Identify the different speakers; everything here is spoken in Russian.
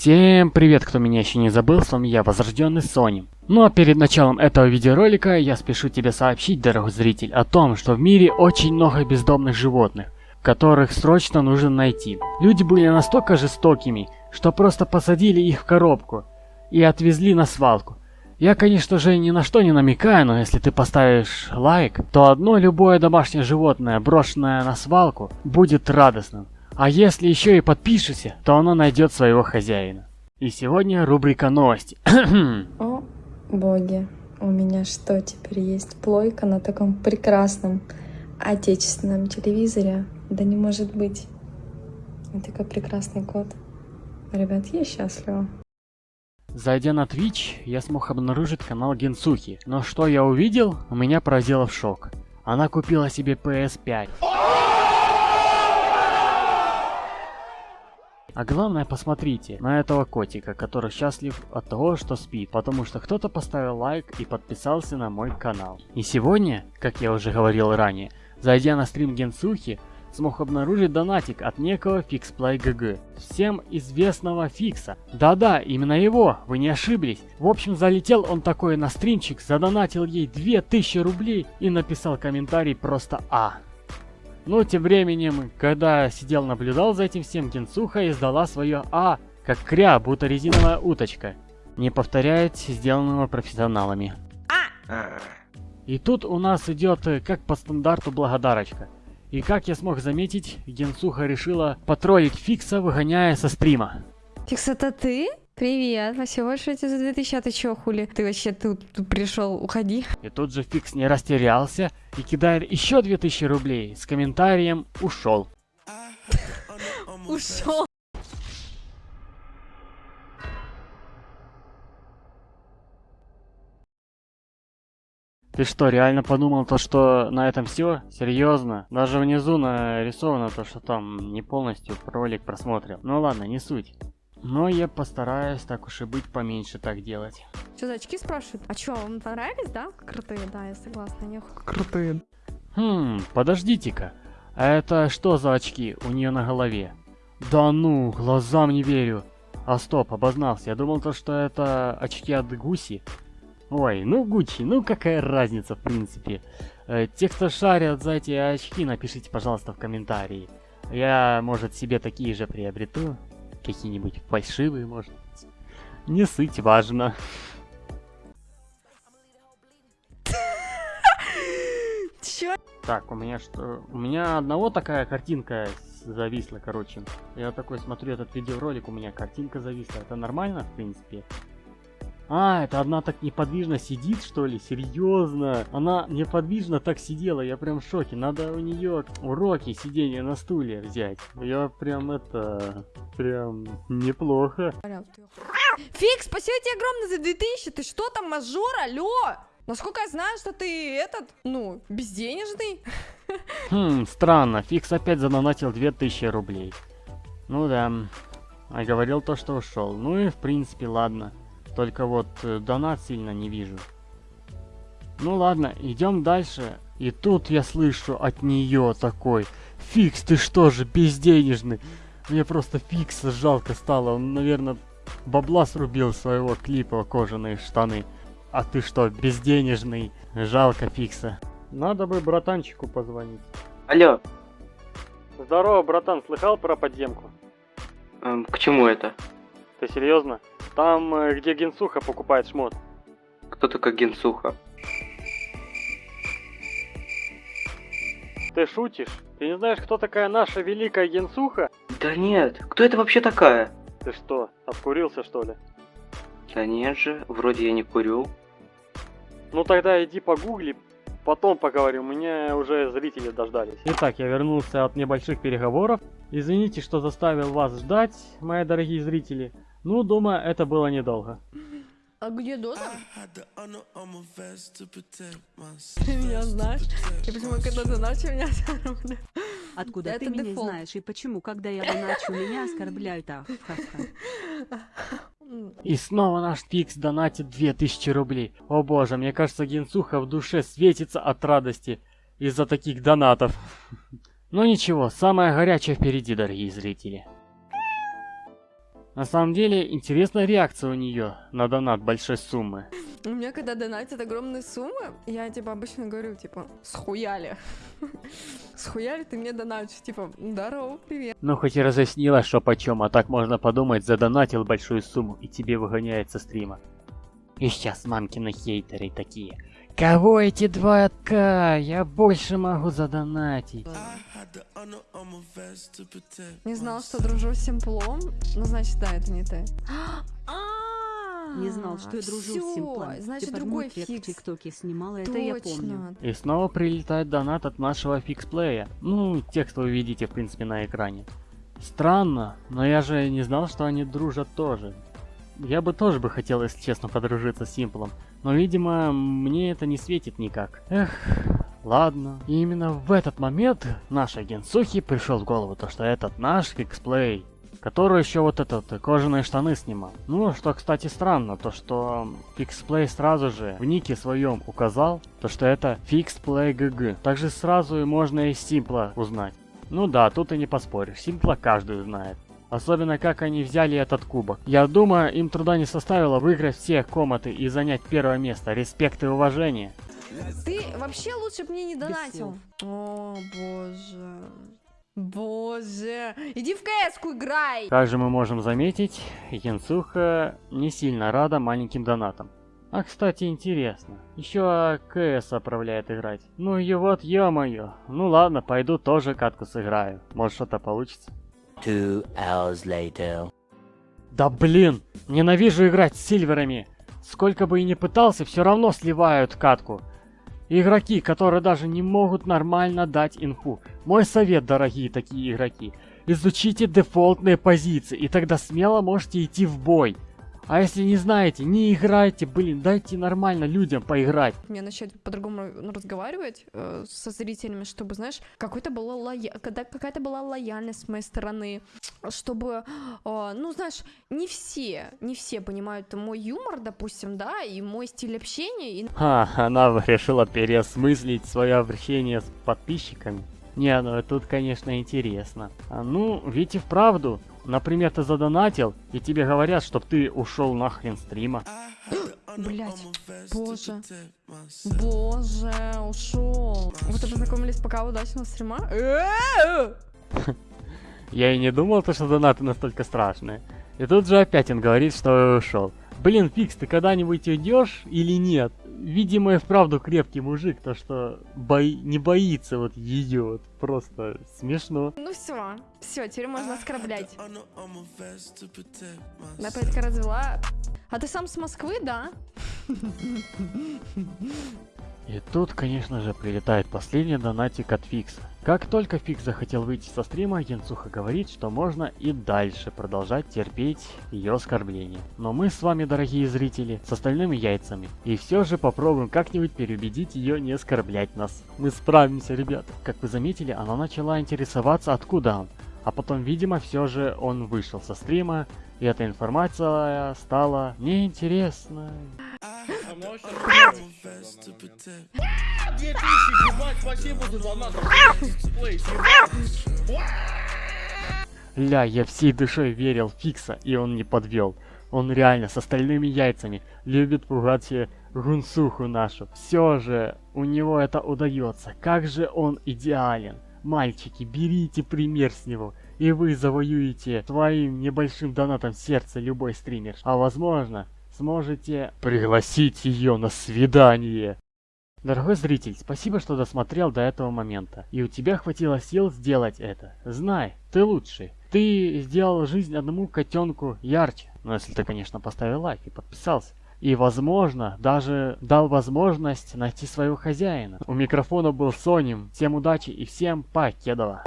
Speaker 1: Всем привет, кто меня еще не забыл, с вами я, Возрожденный Сони. Ну а перед началом этого видеоролика я спешу тебе сообщить, дорогой зритель, о том, что в мире очень много бездомных животных, которых срочно нужно найти. Люди были настолько жестокими, что просто посадили их в коробку и отвезли на свалку. Я, конечно же, ни на что не намекаю, но если ты поставишь лайк, то одно любое домашнее животное, брошенное на свалку, будет радостным. А если еще и подпишешься, то оно найдет своего хозяина. И сегодня рубрика новости.
Speaker 2: О, боги, у меня что, теперь есть плойка на таком прекрасном отечественном телевизоре? Да не может быть. И такой прекрасный кот. Ребят, я счастлива.
Speaker 1: Зайдя на Twitch, я смог обнаружить канал Генсухи. Но что я увидел, меня поразило в шок. Она купила себе PS5. А главное, посмотрите на этого котика, который счастлив от того, что спит, потому что кто-то поставил лайк и подписался на мой канал. И сегодня, как я уже говорил ранее, зайдя на стрим Генсухи, смог обнаружить донатик от некого FixPlayGG, всем известного Фикса. Да-да, именно его, вы не ошиблись. В общем, залетел он такой на стримчик, задонатил ей 2000 рублей и написал комментарий просто А. Ну, тем временем, когда сидел наблюдал за этим всем, Генсуха издала свое «А», как кря, будто резиновая уточка. Не повторяет сделанного профессионалами. И тут у нас идет, как по стандарту, благодарочка. И как я смог заметить, Генсуха решила потроллить Фикса, выгоняя со стрима.
Speaker 2: Фикс, это ты? Привет, спасибо большое тебе за 2000, а ты чё, хули? Ты вообще тут, тут пришел, уходи.
Speaker 1: И тут же Фикс не растерялся и кидает еще 2000 рублей с комментарием «Ушел».
Speaker 2: Ушел.
Speaker 1: Ты что, реально подумал то, что на этом все? Серьезно? Даже внизу нарисовано то, что там не полностью ролик просмотрел. Ну ладно, не суть. Но я постараюсь, так уж и быть, поменьше так делать.
Speaker 2: Что за очки спрашивают? А чё, вам понравились, да? Крутые, да, я согласна, них.
Speaker 1: Крутые. Хм, подождите-ка. А это что за очки у нее на голове? Да ну, глазам не верю. А стоп, обознался. Я думал то, что это очки от Гуси. Ой, ну Гуччи, ну какая разница в принципе. Э, те, кто шарят за эти очки, напишите, пожалуйста, в комментарии. Я, может, себе такие же приобрету. Какие-нибудь фальшивые, может быть. Не суть важно.
Speaker 2: Чё?
Speaker 1: Так, у меня что? У меня одного такая картинка зависла, короче. Я такой смотрю этот видеоролик, у меня картинка зависла. Это нормально, в принципе? А, это одна так неподвижно сидит, что ли? Серьезно? Она неподвижно так сидела, я прям в шоке. Надо у нее уроки сидения на стуле взять. Я прям это... Прям неплохо.
Speaker 2: Фикс, спасибо тебе огромное за 2000. Ты что там, мажор? Алло? Насколько я знаю, что ты этот, ну, безденежный.
Speaker 1: Хм, странно. Фикс опять задонатил 2000 рублей. Ну да. А говорил то, что ушел. Ну и в принципе, ладно. Только вот э, донат сильно не вижу. Ну ладно, идем дальше. И тут я слышу от нее такой. Фикс, ты что же, безденежный? Мне просто Фикса жалко стало. Он, наверное, бабла срубил своего клипа кожаные штаны. А ты что, безденежный? Жалко Фикса. Надо бы братанчику позвонить.
Speaker 3: Алло,
Speaker 1: Здорово, братан, слыхал про подземку?
Speaker 3: эм, к чему это?
Speaker 1: Ты серьезно? Там, э, где Генсуха покупает шмот.
Speaker 3: Кто такой Генсуха?
Speaker 1: Ты шутишь? Ты не знаешь, кто такая наша великая Генсуха?
Speaker 3: Да нет, кто это вообще такая?
Speaker 1: Ты что, обкурился что ли?
Speaker 3: Да нет же, вроде я не курю.
Speaker 1: Ну тогда иди погугли, потом поговорим, у меня уже зрители дождались. Итак, я вернулся от небольших переговоров. Извините, что заставил вас ждать, мои дорогие зрители. Ну, думаю, это было недолго.
Speaker 2: А где Доза? Ты меня знаешь? И почему, когда ты начал меня оскорблять?
Speaker 4: Откуда
Speaker 2: Это
Speaker 4: ты меня
Speaker 2: дефолт.
Speaker 4: знаешь и почему, когда я доначу, меня оскорбляют? Ах, ха-ха.
Speaker 1: И снова наш Фикс донатит 2000 рублей. О боже, мне кажется, Генсуха в душе светится от радости из-за таких донатов. Но ничего, самое горячее впереди, дорогие зрители. На самом деле, интересная реакция у нее на донат большой суммы.
Speaker 2: У меня, когда донатят огромные суммы, я, типа, обычно говорю, типа, схуяли. Схуяли ты мне донатишь, типа, здорово, привет.
Speaker 1: Ну, хоть и разъяснила, что почем, а так можно подумать, задонатил большую сумму и тебе выгоняет со стрима. И сейчас мамкины хейтеры такие. Кого эти два к? Я больше могу задонатить.
Speaker 2: Не знал, что дружу с Симплом. Ну, значит, да, это не ты. А,
Speaker 4: Не знал, что я дружу с Симплом.
Speaker 2: Значит,
Speaker 4: под
Speaker 2: другой
Speaker 4: в
Speaker 2: фикс.
Speaker 4: ТикТоке снимала, это я помню.
Speaker 1: И снова прилетает донат от нашего фиксплея. Ну, текст вы видите, в принципе, на экране. Странно, но я же не знал, что они дружат тоже. Я бы тоже бы хотел, если честно, подружиться с Симплом. Но, видимо, мне это не светит никак. Эх, ладно. И именно в этот момент нашей Генсухи пришел в голову то, что этот наш фиксплей который еще вот этот э, кожаные штаны снимал. Ну, что, кстати, странно, то что Fixplay сразу же в нике своем указал, то что это Fixplay GG. Также сразу и можно и Симпла узнать. Ну да, тут и не поспоришь, Симпла каждый знает. Особенно как они взяли этот кубок. Я думаю, им труда не составило выиграть все комнаты и занять первое место. Респект и уважение.
Speaker 2: Ты вообще лучше бы мне не донатил. О, боже. Боже. Иди в кс играй.
Speaker 1: Как же мы можем заметить, Янсуха не сильно рада маленьким донатам. А кстати, интересно, еще КС отправляет играть. Ну и вот, ё-моё. Ну ладно, пойду тоже катку сыграю. Может что-то получится.
Speaker 5: Two hours later.
Speaker 1: Да блин, ненавижу играть с сильверами. Сколько бы и не пытался, все равно сливают катку. Игроки, которые даже не могут нормально дать инфу. Мой совет, дорогие такие игроки. Изучите дефолтные позиции, и тогда смело можете идти в бой. А если не знаете, не играйте, блин, дайте нормально людям поиграть.
Speaker 2: Мне начать по-другому ну, разговаривать э, со зрителями, чтобы, знаешь, какой-то была лоя... какая-то была лояльность с моей стороны, чтобы, э, ну, знаешь, не все, не все понимают мой юмор, допустим, да, и мой стиль общения, и
Speaker 1: Ха, она решила переосмыслить свое общение с подписчиками. Не, ну тут, конечно, интересно. А, ну, ведь и вправду. Например, ты задонатил, и тебе говорят, чтоб ты ушел нахрен стрима.
Speaker 2: Блять, боже, боже, ушел. Вы то познакомились пока удачного стрима?
Speaker 1: Я и не думал, то, что донаты настолько страшные. И тут же опять он говорит, что ушел. Блин, Фикс, ты когда-нибудь уйдешь или нет? Видимо, и вправду крепкий мужик, то что бои... не боится вот ее, вот просто смешно.
Speaker 2: Ну все, все, теперь можно оскорблять. Напитка развела. А ты сам с Москвы, да?
Speaker 1: И тут, конечно же, прилетает последний донатик от Фикса. Как только Фикс захотел выйти со стрима, Янцуха говорит, что можно и дальше продолжать терпеть ее оскорбления. Но мы с вами, дорогие зрители, с остальными яйцами. И все же попробуем как-нибудь переубедить ее не оскорблять нас. Мы справимся, ребята. Как вы заметили, она начала интересоваться, откуда он. А потом, видимо, все же он вышел со стрима, и эта информация стала неинтересной. Ля, я всей душой верил в Фикса, и он не подвел. Он реально с остальными яйцами любит пугать э, гунсуху нашу. Все же у него это удается. Как же он идеален. Мальчики, берите пример с него, и вы завоюете своим небольшим донатом сердце любой стример. А возможно, сможете пригласить ее на свидание. Дорогой зритель, спасибо, что досмотрел до этого момента. И у тебя хватило сил сделать это. Знай, ты лучший. Ты сделал жизнь одному котенку ярче. Ну, если ты, конечно, поставил лайк и подписался. И, возможно, даже дал возможность найти своего хозяина. У микрофона был Соним. Всем удачи и всем покедова.